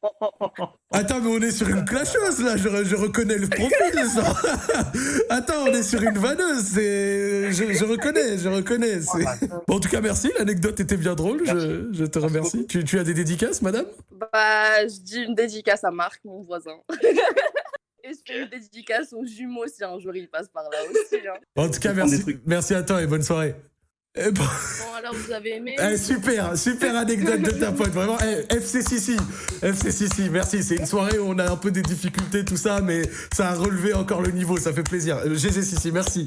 Speaker 8: <laughs>
Speaker 1: Attends, mais on est sur une clasheuse là, je, je reconnais le profil ça. <laughs> Attends, on est sur une vanneuse. Je, je reconnais, je reconnais. Bon, en tout cas, merci, l'anecdote était bien drôle, je, je te remercie. Tu, tu as des dédicaces, madame?
Speaker 8: Bah, je dis une dédicace à Marc, mon voisin. <laughs> et je fais une dédicace aux jumeaux si un jour il passe par là aussi. hein. <laughs>
Speaker 1: En tout cas, merci, merci à toi et bonne soirée. Bon,
Speaker 5: Bon, alors vous avez aimé
Speaker 1: eh, super, super anecdote de ta pote, vraiment. Eh, FC Sissi, FC Sissi, merci. C'est une soirée où on a un peu des difficultés, tout ça, mais ça a relevé encore le niveau, ça fait plaisir. Euh, GG Sissi, merci.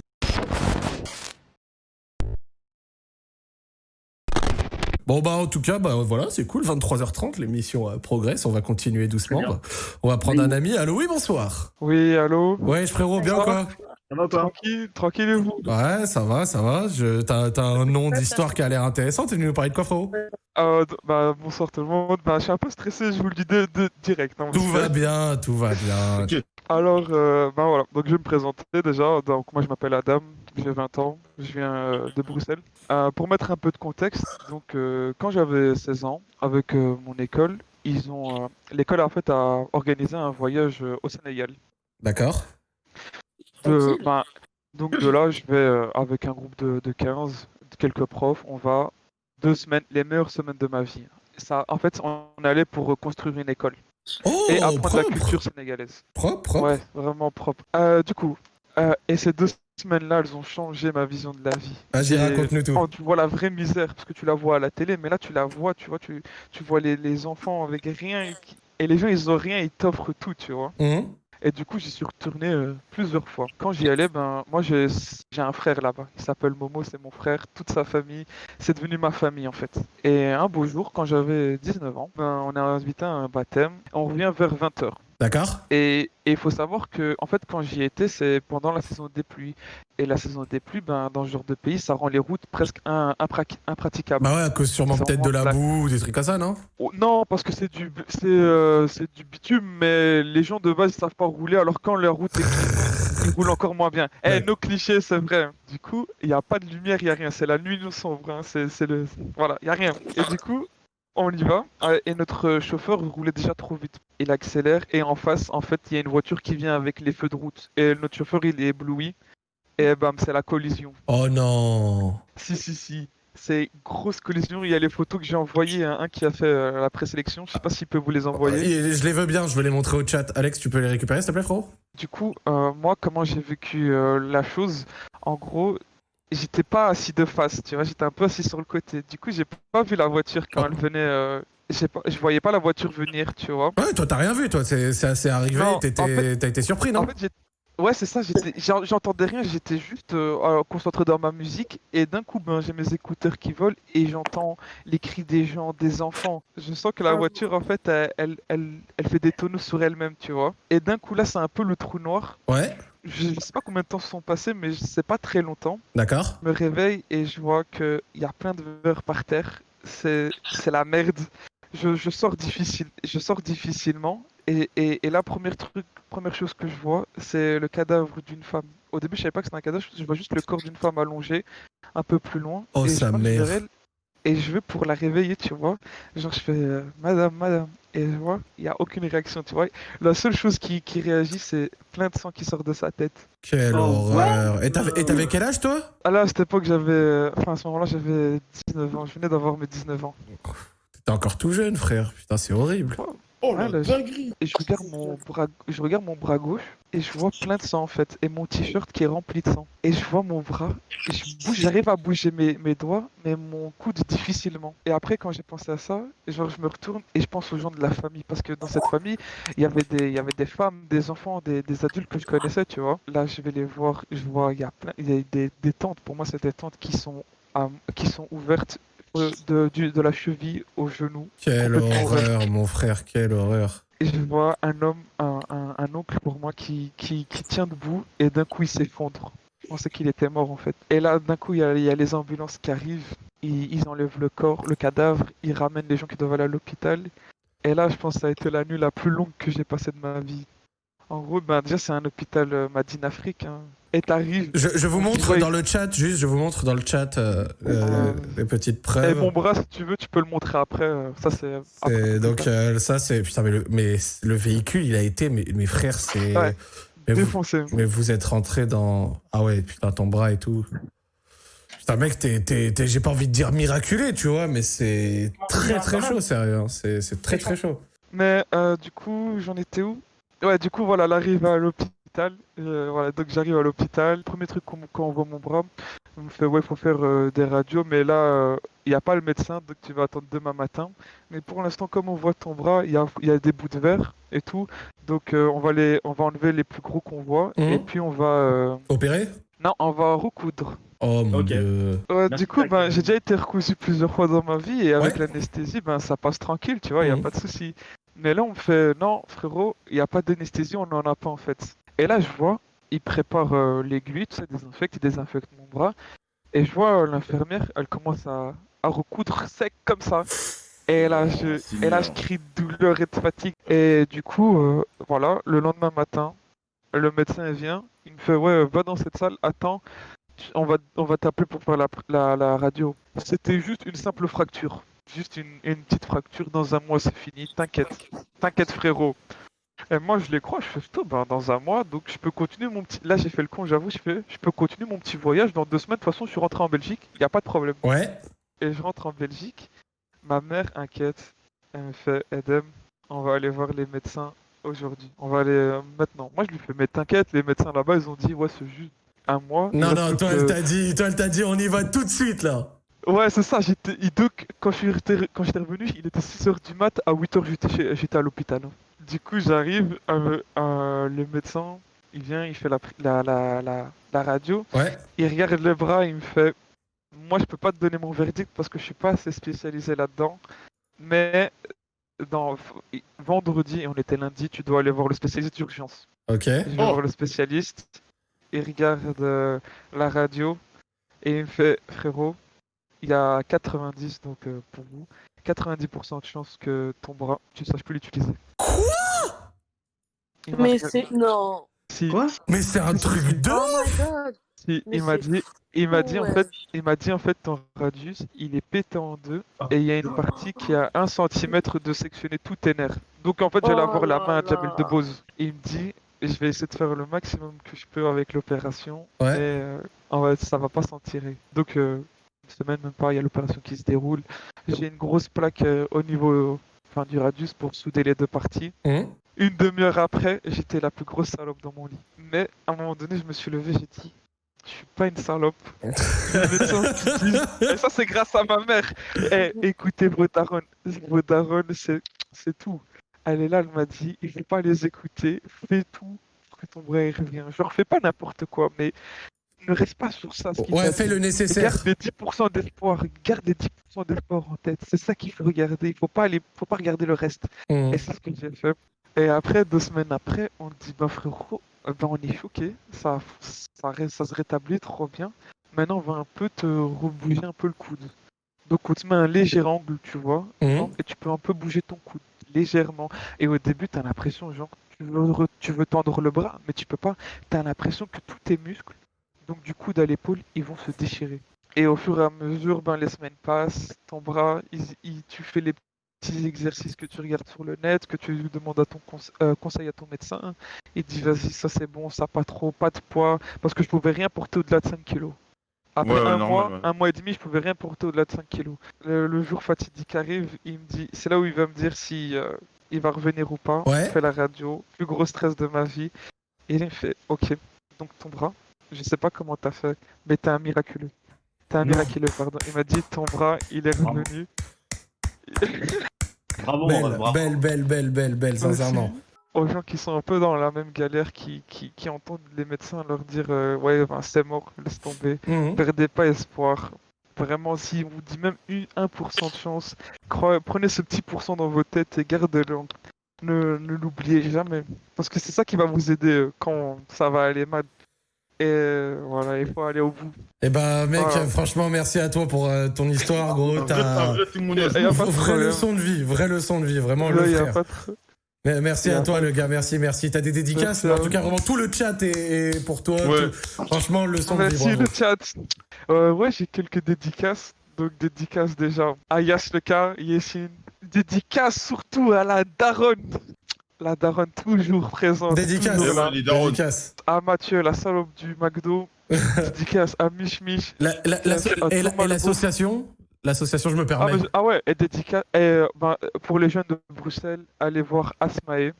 Speaker 1: Bon bah en tout cas bah voilà c'est cool. 23h30 l'émission euh, progresse. On va continuer doucement. On va prendre un ami. Allô oui bonsoir.
Speaker 9: Oui, allô
Speaker 1: ouais frérot bien quoi
Speaker 9: Tranquille, tranquille et vous
Speaker 1: ouais ça va ça va. Je t'as t'as un nom d'histoire qui a l'air intéressant. T'es venu nous parler de quoi frérot
Speaker 9: Euh, bah, Bonsoir tout le monde. Bah, je suis un peu stressé, je vous le dis de, de- direct. hein,
Speaker 1: tout va bien tout va bien.
Speaker 9: Alors, euh, bah voilà, donc je vais me présenter déjà. Donc, moi je m'appelle Adam, j'ai 20 ans, je viens euh, de Bruxelles. Euh, pour mettre un peu de contexte, donc euh, quand j'avais 16 ans, avec euh, mon école, ils ont euh, l'école en fait a organisé un voyage au Sénégal.
Speaker 1: d'accord
Speaker 9: bah, donc de là, je vais euh, avec un groupe de, de 15, de quelques profs, on va deux semaines, les meilleures semaines de ma vie. Ça, en fait, on allait pour reconstruire une école
Speaker 1: oh
Speaker 9: et apprendre la culture sénégalaise.
Speaker 1: propre propre
Speaker 9: Ouais, vraiment propre. Euh, du coup, euh, et ces deux semaines-là, elles ont changé ma vision de la vie.
Speaker 1: vas-y raconte-nous tout
Speaker 9: quand tu vois la vraie misère, parce que tu la vois à la télé, mais là tu la vois, tu vois, tu, tu vois les, les enfants avec rien, et les gens ils ont rien, ils t'offrent tout, tu vois.
Speaker 1: Mhm.
Speaker 9: Et du coup, j'y suis retourné euh, plusieurs fois. Quand j'y allais, ben, moi, j'ai un frère là-bas. Il s'appelle Momo, c'est mon frère. Toute sa famille, c'est devenu ma famille en fait. Et un beau jour, quand j'avais 19 ans, ben, on a invité un baptême. On revient vers 20h.
Speaker 1: D'accord
Speaker 9: Et il faut savoir que, en fait, quand j'y étais, c'est pendant la saison des pluies. Et la saison des pluies, ben, dans ce genre de pays, ça rend les routes presque impra- impraticables.
Speaker 1: bah ouais à cause sûrement peut-être de la boue ou des trucs comme ça non?
Speaker 9: Oh, non, parce que c'est du, c'est, euh, c'est du bitume, mais les gens de base ils savent pas rouler, alors quand leur route est ils roulent encore moins bien. Eh,
Speaker 1: Ouais.
Speaker 9: nos clichés, c'est vrai. Du coup, il n'y a pas de lumière, il n'y a rien. C'est la nuit nous sombre. hein. C'est, c'est le, voilà, il y a rien. Et du coup, on y va. euh, Et notre chauffeur roulait déjà trop vite. Il accélère et en face, en fait, il y a une voiture qui vient avec les feux de route. Et notre chauffeur, il est ébloui. Et bam, c'est la collision.
Speaker 1: oh non
Speaker 9: Si, si, si. C'est grosse collision. Il y a les photos que j'ai envoyées. hein, Un qui a fait euh, la présélection. Je sais pas s'il peut vous les envoyer.
Speaker 1: Et je les veux bien je veux les montrer au chat Alex tu peux les récupérer s'il te plaît frérot?
Speaker 9: Du coup, euh, moi, comment j'ai vécu euh, la chose, en gros, j'étais pas assis de face, tu vois, j'étais un peu assis sur le côté. Du coup, j'ai pas vu la voiture quand
Speaker 1: Oh.
Speaker 9: elle venait. euh, pas, je voyais pas la voiture venir, tu vois.
Speaker 1: ouais toi t'as rien vu toi c'est arrivé
Speaker 9: en fait-
Speaker 1: t'as été surpris non?
Speaker 9: En fait, j'ai- ouais, c'est ça. J'entendais rien, j'étais juste euh, euh, concentré dans ma musique, et d'un coup, ben, j'ai mes écouteurs qui volent et j'entends les cris des gens, des enfants. Je sens que la
Speaker 8: Ah.
Speaker 9: voiture, en fait, elle, elle, fait des tonneaux sur elle-même, tu vois. Et d'un coup, là, c'est un peu le trou noir.
Speaker 1: ouais
Speaker 9: Je je sais pas combien de temps se sont passés, mais c'est pas très longtemps.
Speaker 1: d'accord
Speaker 9: Je me réveille et je vois qu'il y a plein de verres par terre. C'est la merde. Je, je sors difficile, je sors difficilement. Et, et, et la première truc, première chose que je vois, c'est le cadavre d'une femme. Au début, je savais pas que c'était un cadavre, je vois juste le corps d'une femme allongée, un peu plus loin.
Speaker 1: Oh,
Speaker 9: et je
Speaker 1: sa mère.
Speaker 9: et je vais pour la réveiller, tu vois. Genre, je fais euh, Madame, Madame. Et je vois, il n'y a aucune réaction, tu vois. La seule chose qui, qui réagit, c'est plein de sang qui sort de sa tête.
Speaker 1: quelle
Speaker 6: Oh,
Speaker 1: horreur et t'avais et t'avais quel âge toi?
Speaker 9: Ah là, à cette époque, j'avais. euh, Enfin, à ce moment-là, j'avais 19 ans. Je venais d'avoir mes 19 ans.
Speaker 1: T'es encore tout jeune, frère. Putain, c'est horrible.
Speaker 2: Oh
Speaker 9: Ouais,
Speaker 2: la
Speaker 9: là,
Speaker 2: dinguerie
Speaker 9: Et je regarde mon bras, je regarde mon bras gauche et je vois plein de sang en fait, et mon t-shirt qui est rempli de sang. Et je vois mon bras, et je bouge, j'arrive à bouger mes, mes doigts, mais mon coude difficilement. Et après, quand j'ai pensé à ça, genre je me retourne et je pense aux gens de la famille, parce que dans cette famille, il y avait des, il y avait des femmes, des enfants, des, des adultes que je connaissais, tu vois. Là, je vais les voir, je vois, il y a plein, il y a des, des tentes. Pour moi, c'est des tentes qui sont, qui sont ouvertes de, du- de la cheville au genou.
Speaker 1: Quelle horreur, mon frère, quelle horreur.
Speaker 9: Et je vois un homme, un, un, un oncle pour moi qui, qui, qui tient debout et d'un coup il s'effondre. pensais qu'il était mort en fait. Et là, d'un coup, il y, a, les ambulances qui arrivent, ils, ils, enlèvent le corps, le cadavre, ils ramènent les gens qui doivent aller à l'hôpital. Et là, je pense que ça a été la nuit la plus longue que j'ai passée de ma vie. En gros, ben, déjà, c'est un hôpital euh, Madine Afrique. Hein. Et t'arrives.
Speaker 1: Je, je, vous montre dans le chat, juste, je vous montre dans le chat euh, euh, les petites preuves.
Speaker 9: Et mon bras, si tu veux, tu peux le montrer après. Ça, c'est.
Speaker 1: Donc, ça, c'est. Putain, mais le, mais le véhicule, il a été. Mes, mes frères, c'est.
Speaker 9: Ouais.
Speaker 1: Mais
Speaker 9: Défoncé.
Speaker 1: Vous, mais vous êtes rentré dans. Ah ouais, putain, ton bras et tout. Putain, mec, j'ai pas envie de dire miraculé, tu vois, mais c'est très très chaud, sérieux. Hein. C'est très très chaud.
Speaker 9: Mais euh, du coup, j'en étais où? Ouais, du coup, voilà, l'arrivée à l'hôpital. Euh, voilà, donc j'arrive à l'hôpital. Premier truc quand on voit mon bras, on me fait ouais, il faut faire euh, des radios, mais là, il n'y a pas le médecin, donc tu vas attendre demain matin. Mais pour l'instant, comme on voit ton bras, il y a, y a, des bouts de verre et tout, donc on va les, on va enlever les plus gros qu'on voit, et
Speaker 1: Mhm.
Speaker 9: puis on va.
Speaker 1: Opérer?
Speaker 9: Non, on va recoudre.
Speaker 1: Oh mon dieu.
Speaker 9: Ouais, du coup, ben, j'ai déjà été recousu plusieurs fois dans ma vie et avec
Speaker 1: Ouais.
Speaker 9: l'anesthésie, ben, ça passe tranquille, tu vois, il n'y a
Speaker 1: Mhm.
Speaker 9: pas de souci. Mais là, on me fait non, frérot, il n'y a pas d'anesthésie, on n'en a pas en fait. Et là, je vois, il prépare euh, l'aiguille, tout ça, désinfecte, il désinfecte mon bras. Et je vois euh, l'infirmière, elle commence à, à recoudre sec comme ça. Et là, je,
Speaker 2: c'est
Speaker 9: et là, je crie de douleur et de fatigue. Et du coup, euh, voilà, le lendemain matin, le médecin vient, il me fait ouais, va dans cette salle, attends, on va, on va t'appeler pour faire la, la, la radio. C'était juste une simple fracture. Juste une, une petite fracture, dans un mois c'est fini, t'inquiète. T'inquiète frérot. Et moi je les crois, je fais stop, ben, dans un mois, donc je peux continuer mon petit... Là j'ai fait le con, j'avoue, je fais, je peux continuer mon petit voyage dans deux semaines, de toute façon je suis rentré en Belgique, il n'y a pas de problème.
Speaker 1: Ouais.
Speaker 9: Et je rentre en Belgique, ma mère inquiète, elle me fait Edem, on va aller voir les médecins aujourd'hui. On va aller euh, maintenant. Moi je lui fais mais t'inquiète, les médecins là-bas ils ont dit ouais c'est juste un mois.
Speaker 1: Non, non, toi,
Speaker 9: que-
Speaker 1: elle t'a dit, toi, elle t'a dit, on y va tout de suite, là.
Speaker 9: Ouais, c'est ça. J'étais, quand j'étais revenu, il était 6h du mat. À 8h, j'étais, chez- j'étais à l'hôpital. Du coup, j'arrive, euh, euh, le médecin, il vient, il fait la, la, la, la, la radio.
Speaker 1: Ouais.
Speaker 9: Il regarde le bras, il me fait Moi, je peux pas te donner mon verdict parce que je suis pas assez spécialisé là-dedans. Mais dans, vendredi, et on était lundi, tu dois aller voir le spécialiste d'urgence.
Speaker 1: Ok.
Speaker 9: Je vais voir le spécialiste, il regarde euh, la radio et il me fait frérot, il y a 90 donc euh, pour vous, 90% de chance que ton bras, tu ne saches plus l'utiliser. Il m'a
Speaker 5: Mais c'est. Non.
Speaker 9: Si,
Speaker 6: Quoi?
Speaker 1: Mais c'est un truc de
Speaker 5: Oh
Speaker 1: ouf
Speaker 5: my god.
Speaker 9: si, il m'a dit, il m'a dit en fait, il m'a dit en fait ton radius, il est pété en deux et il y a une partie qui a un centimètre de sectionner tous tes nerfs. Donc en fait, j'allais
Speaker 5: Oh
Speaker 9: avoir la main à Jamel
Speaker 5: là.
Speaker 9: Debbouze. Il me dit, je vais essayer de faire le maximum que je peux avec l'opération,
Speaker 1: Ouais.
Speaker 9: mais euh, en fait, ça va pas s'en tirer. Donc euh, une semaine même pas, il y a l'opération qui se déroule. J'ai une grosse plaque euh, au niveau, enfin du radius pour souder les deux parties.
Speaker 1: Hum.
Speaker 9: Une demi-heure après, j'étais la plus grosse salope dans mon lit. Mais à un moment donné, je me suis levé, j'ai dit, je suis pas une salope. <laughs> Et <laughs> ça, c'est grâce à ma mère. Eh, écoutez vos darons, c'est tout. Elle est là, elle m'a dit, il faut pas les écouter, fais tout pour que ton bras revient. Genre, fais pas n'importe quoi, mais ne reste pas sur ça. ce
Speaker 1: Ouais, fais le nécessaire.
Speaker 9: Garde les 10% d'espoir, garde les 10% d'espoir en tête. C'est ça qu'il faut regarder. Il faut pas aller, faut pas regarder le reste.
Speaker 1: Hum.
Speaker 9: Et c'est ce que j'ai fait. Et après, deux semaines après, on dit, bah frérot, euh, ben, on est choqué, ça, ça, se rétablit trop bien. Maintenant, on va un peu te rebouger un peu le coude. Donc, on te met un léger angle, tu vois,
Speaker 1: Hum.
Speaker 9: et tu peux un peu bouger ton coude, légèrement. Et au début, tu as l'impression, genre, tu veux, tu veux tendre le bras, mais tu peux pas. Tu as l'impression que tous tes muscles, donc du coude à l'épaule, ils vont se déchirer. Et au fur et à mesure, ben, les semaines passent, ton bras, il- il- tu fais les petits exercices que tu regardes sur le net, que tu demandes à ton conse- euh, conseil à ton médecin. Il dit vas-y, ça c'est bon, ça pas trop, pas de poids, parce que je pouvais rien porter au-delà de 5 kilos. Après
Speaker 2: Ouais,
Speaker 9: un mois,
Speaker 2: ouais.
Speaker 9: un mois et demi, je pouvais rien porter au-delà de 5 kilos. Le, le jour fatidique arrive, il me dit, c'est là où il va me dire si euh, il va revenir ou pas.
Speaker 1: Ouais.
Speaker 9: On fait la radio, plus gros stress de ma vie. Et il me fait, ok, donc ton bras, je sais pas comment t'as fait, mais t'es un miraculeux. T'es un
Speaker 1: Non.
Speaker 9: miraculeux, pardon. Il m'a dit, ton bras, il est revenu. <laughs>
Speaker 6: Bravo,
Speaker 1: Belle,
Speaker 6: bravo.
Speaker 1: belle, belle, belle, belle, belle, sincèrement.
Speaker 9: aux gens qui sont un peu dans la même galère, qui, qui, qui entendent les médecins leur dire euh, ouais ben, c'est mort, laisse tomber,
Speaker 1: Hum.
Speaker 9: perdez pas espoir. Vraiment, si on vous dit même une- 1% de chance, croyez- prenez ce petit pourcent dans vos têtes et gardez-le. Ne, ne l'oubliez jamais. Parce que c'est ça qui va vous aider euh, quand ça va aller mal. Et voilà, il faut aller au bout.
Speaker 1: Eh ben, mec, franchement, merci à toi pour ton histoire, gros. T'as vraie leçon de vie, vraie leçon de vie, vraiment le frère. Merci à toi, le gars. Merci, merci. T'as des dédicaces En tout cas, vraiment, tout le chat est, pour toi. Franchement, le son
Speaker 9: Merci,
Speaker 1: le
Speaker 9: chat. Euh, ouais, j'ai quelques dédicaces. Donc, dédicaces déjà à Yas le cas, Yessine. Dédicace surtout à la daronne. La daronne toujours présente.
Speaker 1: Dédicace. Dédicace.
Speaker 9: À Mathieu, la salope du McDo. <laughs> dédicace à Mich Mich.
Speaker 1: et l'association? L'association, je me permets.
Speaker 9: Ah, ah ouais, et dédicace. Et, ben, pour les jeunes de Bruxelles, allez voir Asmae.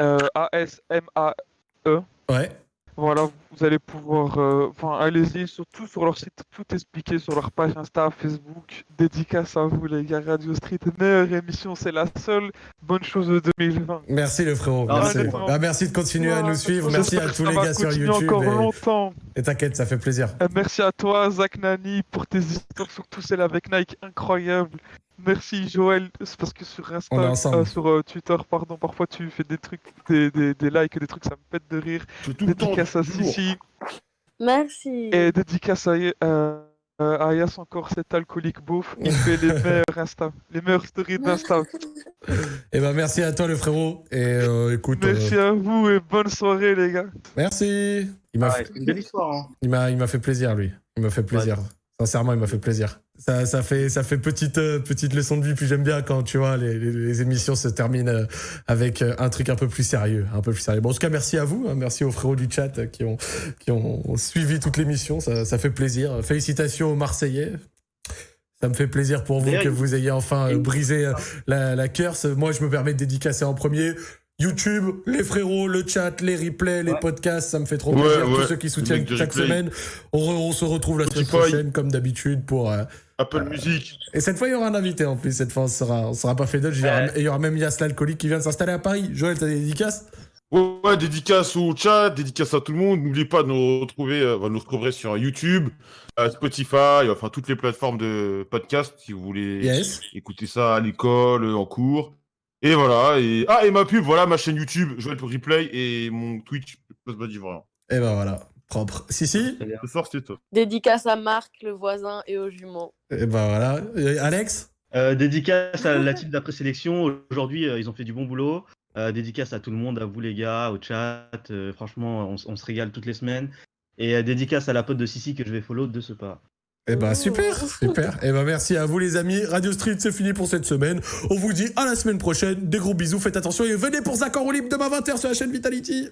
Speaker 9: Euh, A-S-M-A-E.
Speaker 1: Ouais.
Speaker 9: Voilà, vous allez pouvoir, euh, enfin, allez-y, surtout sur leur site, tout expliqué sur leur page Insta, Facebook. Dédicace à vous, les gars. Radio Street, meilleure émission, c'est la seule bonne chose de 2020.
Speaker 1: Merci, le frérot. Ah, merci. Bah, merci de continuer à nous suivre. Merci à tous les gars sur YouTube.
Speaker 9: encore longtemps.
Speaker 1: Et t'inquiète, ça fait plaisir.
Speaker 9: merci à toi, Zach Nani, pour tes histoires, surtout celle avec Nike, incroyable. Merci Joël, c'est parce que sur Insta, euh, sur euh, Twitter, pardon, parfois tu fais des trucs, des, des, des likes, des trucs, ça me pète de rire. Dédicace à Sissi.
Speaker 5: Merci.
Speaker 9: Et dédicace à, euh, à Ayas encore, cet alcoolique beauf, il <laughs> fait les meilleurs Insta, les meilleures stories d'Insta.
Speaker 1: eh ben merci à toi le frérot, et écoute...
Speaker 9: Merci à vous et bonne soirée les gars.
Speaker 1: Merci.
Speaker 6: Il m'a fait... une belle histoire. Hein.
Speaker 1: Il m'a fait plaisir lui, il m'a fait plaisir. Sincèrement, il m'a fait plaisir. Ça, ça, fait, ça fait petite, euh, petite leçon de vie. Puis j'aime bien quand, tu vois, les, les, émissions se terminent euh, avec euh, un truc un peu plus sérieux. Un peu plus sérieux. Bon, en tout cas, merci à vous. Hein, merci aux frérots du chat qui ont, qui ont suivi toute l'émission. Ça, ça fait plaisir. Félicitations aux Marseillais. Ça me fait plaisir pour vous que vous ayez enfin brisé la, la curse. Moi, je me permets de dédicacer en premier. YouTube, les frérots, le chat, les replays, les podcasts, ça me fait trop plaisir. Tous ceux qui soutiennent chaque semaine. On, se retrouve la semaine prochaine, comme d'habitude, pour.
Speaker 2: Apple euh, Music.
Speaker 1: Et cette fois, il y aura un invité en plus. Cette fois, on sera, on sera pas fait d'autres. Et il y aura même Yas l'alcoolique qui vient de s'installer à Paris. Joël, t'as des dédicaces?
Speaker 2: Ouais, dédicace au chat, dédicace à tout le monde. N'oubliez pas de nous retrouver, euh, nous retrouver sur YouTube, Spotify, enfin toutes les plateformes de podcast si vous voulez écouter ça à l'école, en cours. Et voilà. Et... Ah, et ma pub, voilà, ma chaîne YouTube, Joël pour Replay, et mon Twitch, Plasma d'Ivoire.
Speaker 1: Et ben voilà, propre. Si, si.
Speaker 5: Dédicace à Marc, le voisin, et aux jumeaux.
Speaker 1: Et ben voilà. Alex
Speaker 6: euh, Dédicace à la team d'après-sélection. Aujourd'hui, euh, ils ont fait du bon boulot. Euh, dédicace à tout le monde, à vous les gars, au chat. franchement, on, on, se régale toutes les semaines. Et dédicace à la pote de Sissi que je vais follow de ce pas.
Speaker 1: Eh ben super, super. Eh ben merci à vous les amis. Radio Street, c'est fini pour cette semaine. On vous dit à la semaine prochaine. Des gros bisous, faites attention et venez pour Zach en libre demain 20h sur la chaîne Vitality.